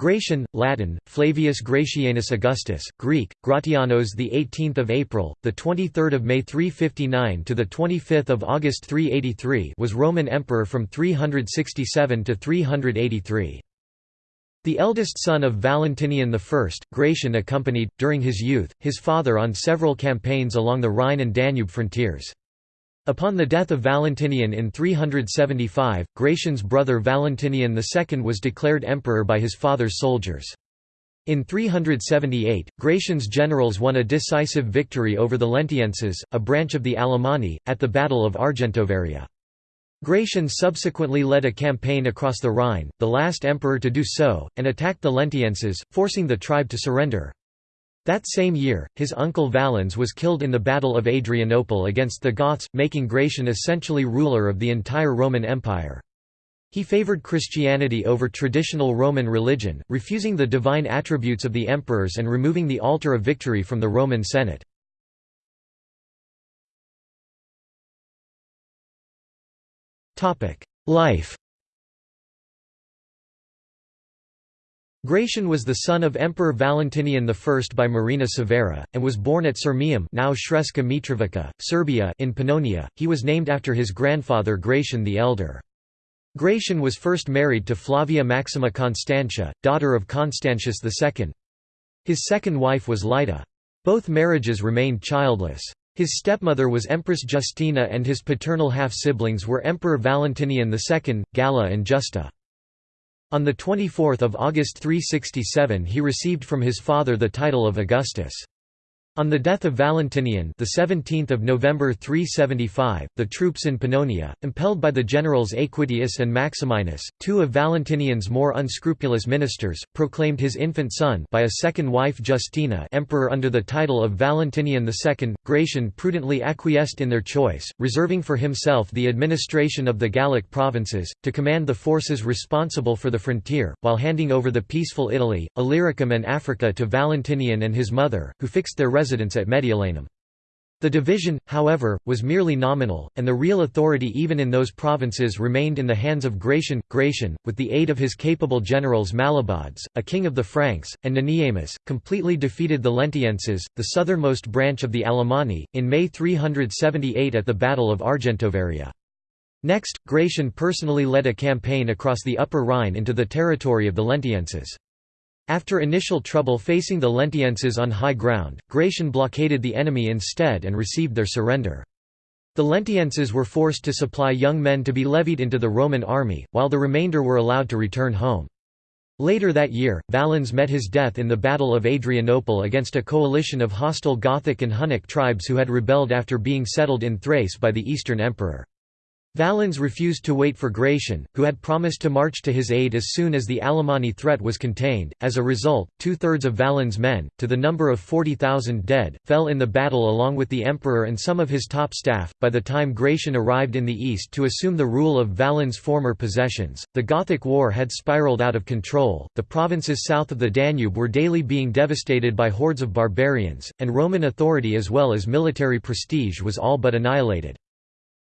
Gratian, Latin, Flavius Gratianus Augustus, Greek, Gratianos the 18th of April, the 23rd of May 359 to the 25th of August 383 was Roman emperor from 367 to 383. The eldest son of Valentinian I, Gratian accompanied, during his youth, his father on several campaigns along the Rhine and Danube frontiers. Upon the death of Valentinian in 375, Gratian's brother Valentinian II was declared emperor by his father's soldiers. In 378, Gratian's generals won a decisive victory over the Lentienses, a branch of the Alemanni, at the Battle of Argentovaria. Gratian subsequently led a campaign across the Rhine, the last emperor to do so, and attacked the Lentienses, forcing the tribe to surrender. That same year, his uncle Valens was killed in the Battle of Adrianople against the Goths, making Gratian essentially ruler of the entire Roman Empire. He favored Christianity over traditional Roman religion, refusing the divine attributes of the emperors and removing the altar of victory from the Roman Senate. Life Gratian was the son of Emperor Valentinian I by Marina Severa, and was born at Sirmium now Sremska Mitrovica, Serbia in Pannonia. He was named after his grandfather Gratian the Elder. Gratian was first married to Flavia Maxima Constantia, daughter of Constantius II. His second wife was Laeta. Both marriages remained childless. His stepmother was Empress Justina and his paternal half-siblings were Emperor Valentinian II, Galla and Justa. On 24 August 367 he received from his father the title of Augustus. On the death of Valentinian, the 17th of November 375, the troops in Pannonia, impelled by the generals Aequidius and Maximinus, two of Valentinian's more unscrupulous ministers, proclaimed his infant son by a second wife Justina emperor under the title of Valentinian II. Gratian prudently acquiesced in their choice, reserving for himself the administration of the Gallic provinces, to command the forces responsible for the frontier, while handing over the peaceful Italy, Illyricum and Africa to Valentinian and his mother, who fixed their residence at Mediolanum. The division, however, was merely nominal, and the real authority even in those provinces remained in the hands of Gratian. Gratian, with the aid of his capable generals Mallobaudes, a king of the Franks, and Neniamus, completely defeated the Lentienses, the southernmost branch of the Alemanni, in May 378 at the Battle of Argentovaria. Next, Gratian personally led a campaign across the Upper Rhine into the territory of the Lentienses. After initial trouble facing the Lentienses on high ground, Gratian blockaded the enemy instead and received their surrender. The Lentienses were forced to supply young men to be levied into the Roman army, while the remainder were allowed to return home. Later that year, Valens met his death in the Battle of Adrianople against a coalition of hostile Gothic and Hunnic tribes who had rebelled after being settled in Thrace by the Eastern Emperor. Valens refused to wait for Gratian, who had promised to march to his aid as soon as the Alemanni threat was contained. As a result, two thirds of Valens' men, to the number of 40,000 dead, fell in the battle along with the emperor and some of his top staff. By the time Gratian arrived in the east to assume the rule of Valens' former possessions, the Gothic War had spiraled out of control, the provinces south of the Danube were daily being devastated by hordes of barbarians, and Roman authority as well as military prestige was all but annihilated.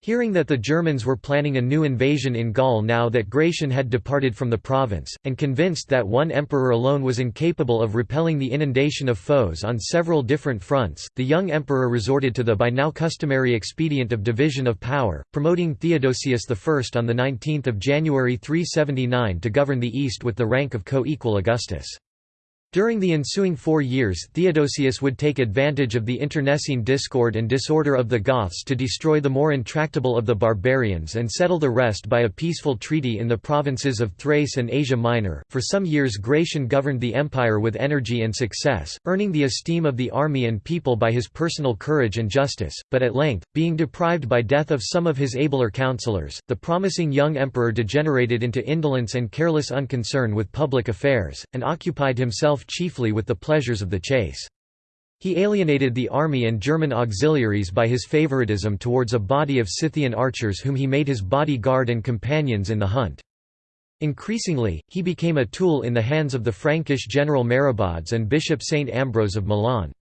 Hearing that the Germans were planning a new invasion in Gaul now that Gratian had departed from the province, and convinced that one emperor alone was incapable of repelling the inundation of foes on several different fronts, the young emperor resorted to the by now customary expedient of division of power, promoting Theodosius I on 19 January 379 to govern the East with the rank of co-equal Augustus. During the ensuing four years Theodosius would take advantage of the internecine discord and disorder of the Goths to destroy the more intractable of the barbarians and settle the rest by a peaceful treaty in the provinces of Thrace and Asia Minor. For some years Gratian governed the empire with energy and success, earning the esteem of the army and people by his personal courage and justice, but at length, being deprived by death of some of his abler counselors, the promising young emperor degenerated into indolence and careless unconcern with public affairs, and occupied himself chiefly with the pleasures of the chase. He alienated the army and German auxiliaries by his favoritism towards a body of Scythian archers whom he made his body guard and companions in the hunt. Increasingly, he became a tool in the hands of the Frankish general Merobaudes and Bishop Saint Ambrose of Milan.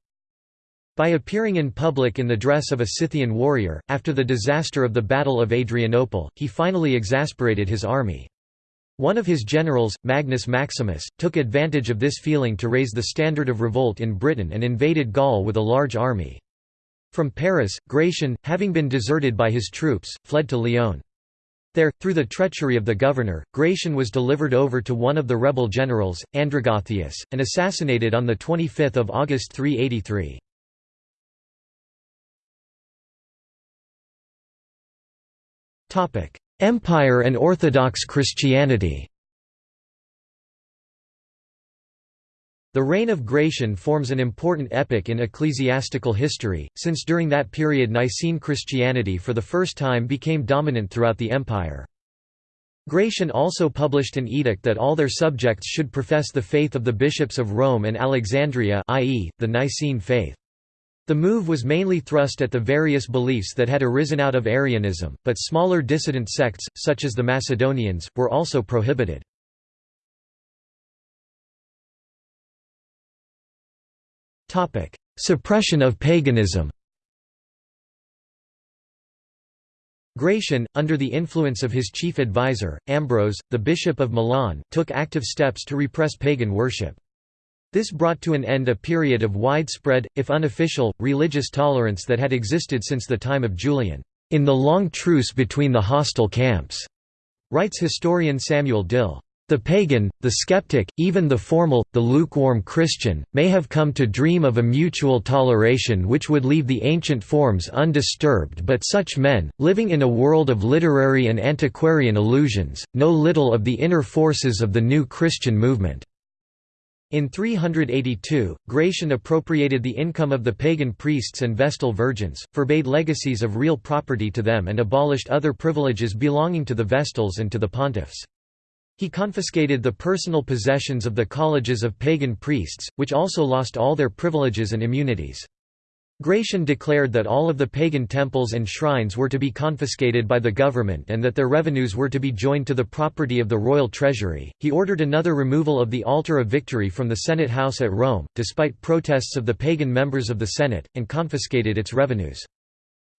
By appearing in public in the dress of a Scythian warrior, after the disaster of the Battle of Adrianople, he finally exasperated his army. One of his generals, Magnus Maximus, took advantage of this feeling to raise the standard of revolt in Britain and invaded Gaul with a large army. From Paris, Gratian, having been deserted by his troops, fled to Lyon. There, through the treachery of the governor, Gratian was delivered over to one of the rebel generals, Andragathius, and assassinated on 25 August 383. Empire and Orthodox Christianity The reign of Gratian forms an important epoch in ecclesiastical history, since during that period Nicene Christianity for the first time became dominant throughout the empire. Gratian also published an edict that all their subjects should profess the faith of the bishops of Rome and Alexandria i.e., the Nicene faith. The move was mainly thrust at the various beliefs that had arisen out of Arianism, but smaller dissident sects, such as the Macedonians, were also prohibited. Suppression of paganism Gratian, under the influence of his chief advisor, Ambrose, the Bishop of Milan, took active steps to repress pagan worship. This brought to an end a period of widespread, if unofficial, religious tolerance that had existed since the time of Julian, "...in the long truce between the hostile camps," writes historian Samuel Dill. The pagan, the skeptic, even the formal, the lukewarm Christian, may have come to dream of a mutual toleration which would leave the ancient forms undisturbed but such men, living in a world of literary and antiquarian illusions, know little of the inner forces of the new Christian movement. In 382, Gratian appropriated the income of the pagan priests and Vestal virgins, forbade legacies of real property to them and abolished other privileges belonging to the Vestals and to the pontiffs. He confiscated the personal possessions of the colleges of pagan priests, which also lost all their privileges and immunities. Gratian declared that all of the pagan temples and shrines were to be confiscated by the government and that their revenues were to be joined to the property of the royal treasury. He ordered another removal of the Altar of Victory from the Senate house at Rome, despite protests of the pagan members of the Senate, and confiscated its revenues.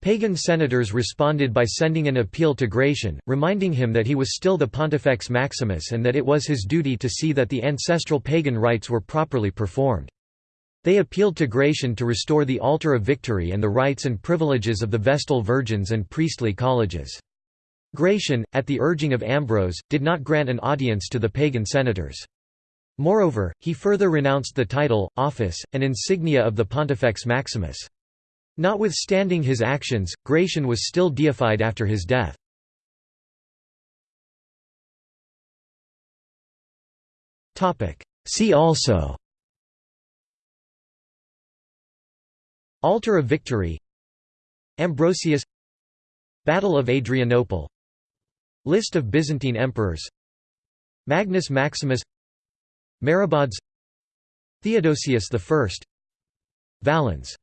Pagan senators responded by sending an appeal to Gratian, reminding him that he was still the Pontifex Maximus and that it was his duty to see that the ancestral pagan rites were properly performed. They appealed to Gratian to restore the altar of victory and the rights and privileges of the Vestal virgins and priestly colleges. Gratian, at the urging of Ambrose, did not grant an audience to the pagan senators. Moreover, he further renounced the title, office, and insignia of the Pontifex Maximus. Notwithstanding his actions, Gratian was still deified after his death. See also Altar of Victory Ambrosius Battle of Adrianople List of Byzantine emperors Magnus Maximus Merobaudes Theodosius I Valens